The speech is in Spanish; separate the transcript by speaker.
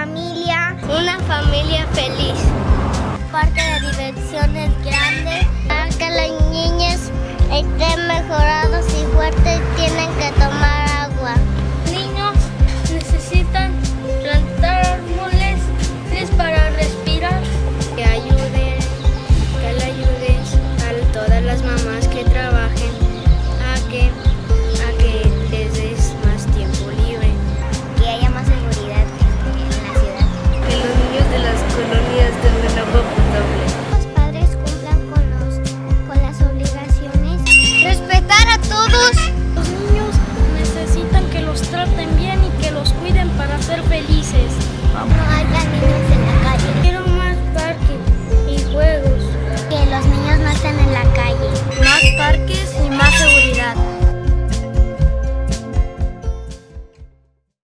Speaker 1: familia,
Speaker 2: una familia feliz.
Speaker 3: Parque de diversiones grande, para que las niñas estén mejorados
Speaker 4: ser felices. Vamos.
Speaker 1: No hay caminos en la calle.
Speaker 4: Quiero más parques y juegos.
Speaker 3: Que los niños no estén en la calle.